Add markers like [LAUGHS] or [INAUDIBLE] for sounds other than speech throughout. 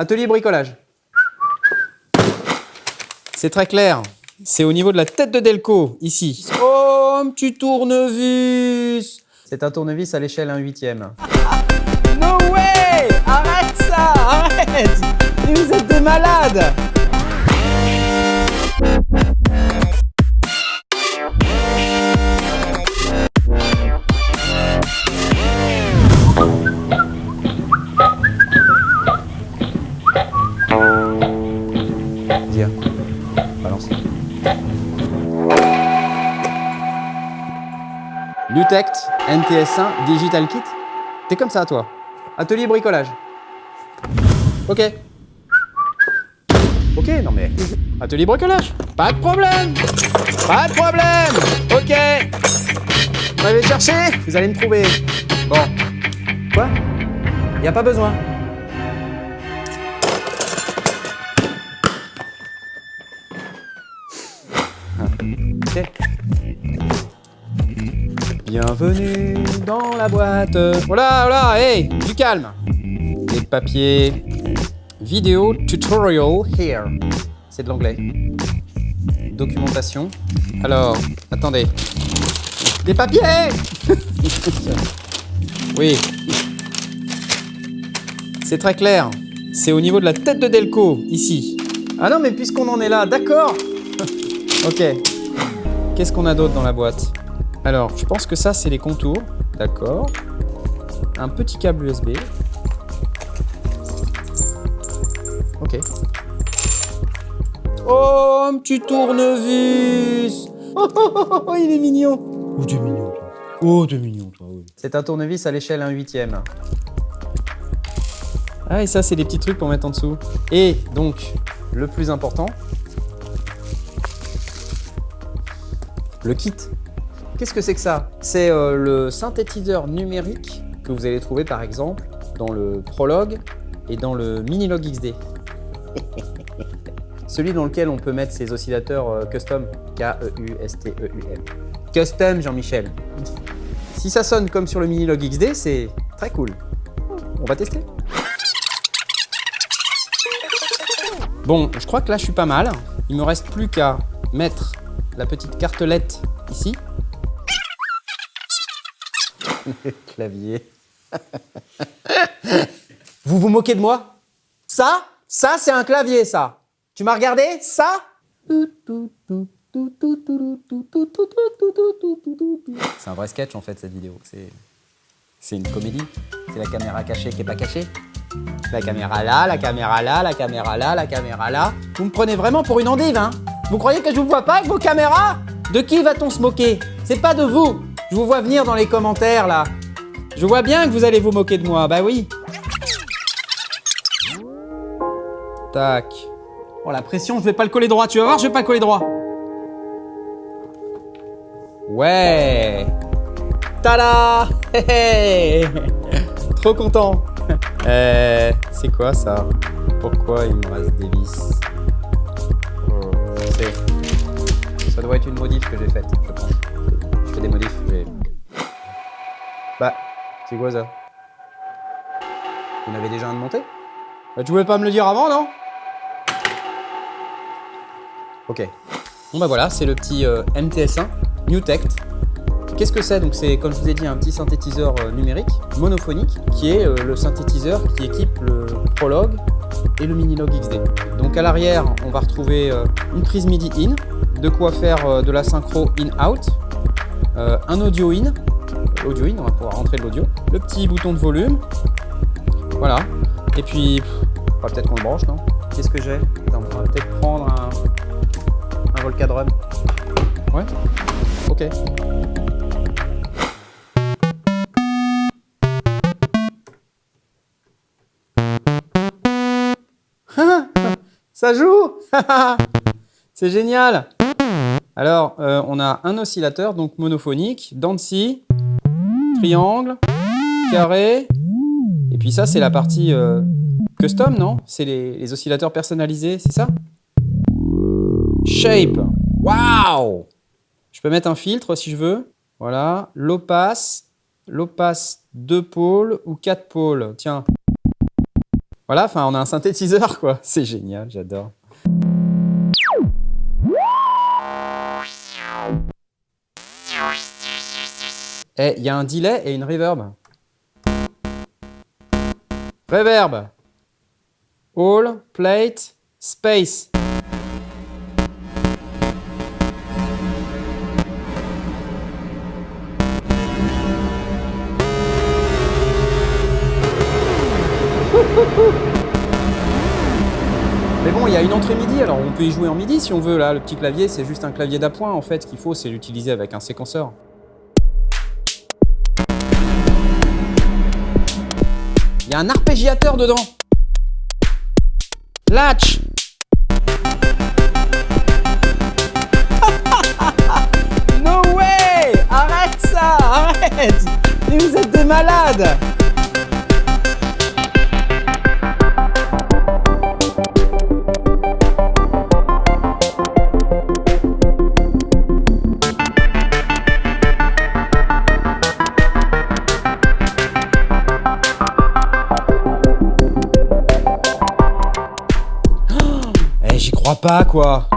Atelier bricolage. C'est très clair. C'est au niveau de la tête de Delco, ici. Oh, petit tournevis C'est un tournevis à l'échelle 1 huitième. No way Arrête ça Arrête Vous êtes des malades Lutect NTS1 Digital Kit. T'es comme ça, toi. Atelier bricolage. Ok. Ok, non mais... Atelier bricolage. Pas de problème. Pas de problème. Ok. Vous m'avez cherché Vous allez me trouver. Bon. Quoi? Y a pas besoin. Bienvenue dans la boîte. Voilà, voilà, hey, du calme. Les papiers. Vidéo tutorial here. C'est de l'anglais. Documentation. Alors, attendez. Des papiers [LAUGHS] Oui. C'est très clair. C'est au niveau de la tête de Delco, ici. Ah non, mais puisqu'on en est là, d'accord [LAUGHS] Ok. Qu'est-ce qu'on a d'autre dans la boîte? Alors, je pense que ça, c'est les contours. D'accord. Un petit câble USB. Ok. Oh, un petit tournevis oh, oh, oh, oh, il est mignon Oh, t'es mignon, toi. Oh, t'es mignon, toi, oui. C'est un tournevis à l'échelle 1 huitième. Ah, et ça, c'est des petits trucs pour mettre en dessous. Et donc, le plus important, le kit. Qu'est-ce que c'est que ça? C'est euh, le synthétiseur numérique que vous allez trouver par exemple dans le Prologue et dans le Minilog XD. [LAUGHS] Celui dans lequel on peut mettre ses oscillateurs euh, custom. K-E-U-S-T-E-U-M. Custom Jean-Michel. Si ça sonne comme sur le Minilog XD, c'est très cool. On va tester. Bon, je crois que là je suis pas mal. Il me reste plus qu'à mettre la petite cartelette ici. Le [LAUGHS] clavier. [LAUGHS] vous vous moquez de moi? Ça? Ça, c'est un clavier, ça. Tu m'as regardé? Ça? C'est un vrai sketch, en fait, cette vidéo. C'est une comédie. C'est la caméra cachée qui est pas cachée. La caméra là, la caméra là, la caméra là, la caméra là. Vous me prenez vraiment pour une endive, hein Vous croyez que je vous vois pas avec vos caméras? De qui va-t-on se moquer? C'est pas de vous Je vous vois venir dans les commentaires, là. Je vois bien que vous allez vous moquer de moi, bah oui. Tac. Oh, la pression, je vais pas le coller droit. Tu vas voir, je vais pas le coller droit. Ouais Tada [LAUGHS] Trop content [LAUGHS] euh, c'est quoi ça? Pourquoi il me reste des vis? Oh, Ça doit être une modif que j'ai faite, Bah, c'est quoi ça? En avez déjà un de monté? Bah, Tu voulais pas me le dire avant, non? Ok. Bon bah voilà, c'est le petit euh, MTS1, NewTect. Qu'est-ce que c'est? Donc c'est, comme je vous ai dit, un petit synthétiseur euh, numérique, monophonique, qui est euh, le synthétiseur qui équipe le Prologue et le Minilog XD. Donc à l'arrière, on va retrouver une prise MIDI in, de quoi faire de la synchro in-out, un audio in, audio in, on va pouvoir rentrer de l'audio, le petit bouton de volume, voilà, et puis, on va peut-être qu'on le branche, non? Qu'est-ce que j'ai? On va peut-être prendre un, un Volcadrum. Ouais. Ok. [LAUGHS] Ça joue [LAUGHS] C'est génial. Alors, euh, on a un oscillateur, donc monophonique, dents triangle, carré, et puis ça, c'est la partie euh, custom, non? C'est les, oscillateurs personnalisés, c'est ça? Shape Waouh Je peux mettre un filtre si je veux. Voilà, low pass 2 pôles ou 4 pôles. Tiens. Voilà, enfin, on a un synthétiseur, quoi. [LAUGHS] C'est génial, j'adore. Et il y a un delay et une reverb. Reverb. All, plate, space. Mais bon, il y a une entrée MIDI, alors on peut y jouer en MIDI si on veut. Là, le petit clavier, c'est juste un clavier d'appoint. En fait, ce qu'il faut, c'est l'utiliser avec un séquenceur. Il y a un arpégiateur dedans. Latch. [LAUGHS] No way. Arrête ça. Arrête. Mais vous êtes des malades j'y crois pas, quoi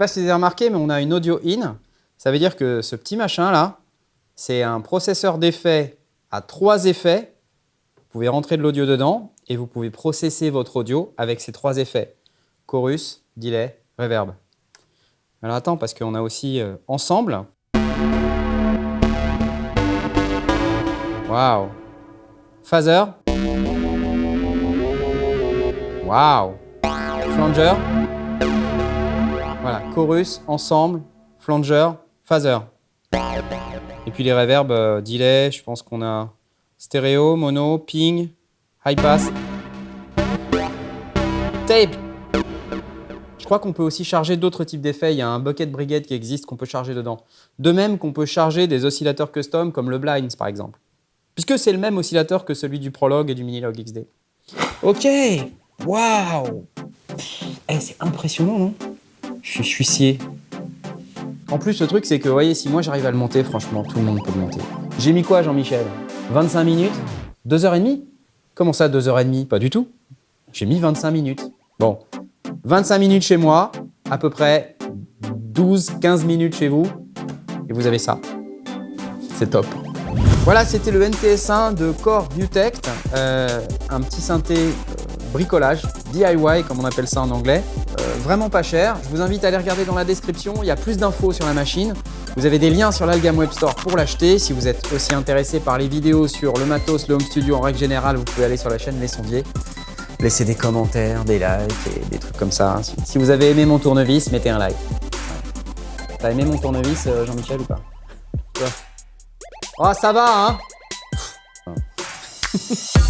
pas si vous avez remarqué, mais on a une audio in. Ça veut dire que ce petit machin là, c'est un processeur d'effets à trois effets. Vous pouvez rentrer de l'audio dedans et vous pouvez processer votre audio avec ces trois effets. Chorus, delay, reverb. Alors attends, parce qu'on a aussi euh, ensemble. Waouh Phaser. Waouh Flanger. Voilà, chorus, ensemble, flanger, phaser. Et puis les reverbs, euh, delay, je pense qu'on a stéréo, mono, ping, high pass, tape. Je crois qu'on peut aussi charger d'autres types d'effets. Il y a un bucket brigade qui existe qu'on peut charger dedans. De même qu'on peut charger des oscillateurs custom comme le Blinds par exemple. Puisque c'est le même oscillateur que celui du Prologue et du Minilog XD. Ok Waouh Eh, C'est impressionnant, non? Je suis- scié. En plus, le truc, c'est que, vous voyez, si moi j'arrive à le monter, franchement, tout le monde peut le monter. J'ai mis quoi, Jean-Michel? 25 minutes? 2h30 Comment ça, 2h30 Pas du tout. J'ai mis 25 minutes. Bon, 25 minutes chez moi, à peu près 12-15 minutes chez vous, et vous avez ça. C'est top. Voilà, c'était le NTS1 de Core Newtect, euh, un petit synthé bricolage, DIY comme on appelle ça en anglais, Euh, vraiment pas cher. Je vous invite à aller regarder dans la description, il y a plus d'infos sur la machine. Vous avez des liens sur l'Algam Web Store pour l'acheter. Si vous êtes aussi intéressé par les vidéos sur le matos, le home studio en règle générale, vous pouvez aller sur la chaîne Les Sondiers. Laissez des commentaires, des likes et des trucs comme ça. Si, vous avez aimé mon tournevis, mettez un like. T'as aimé mon tournevis, euh, Jean-Michel, ou pas Oh, ça va, hein [LAUGHS]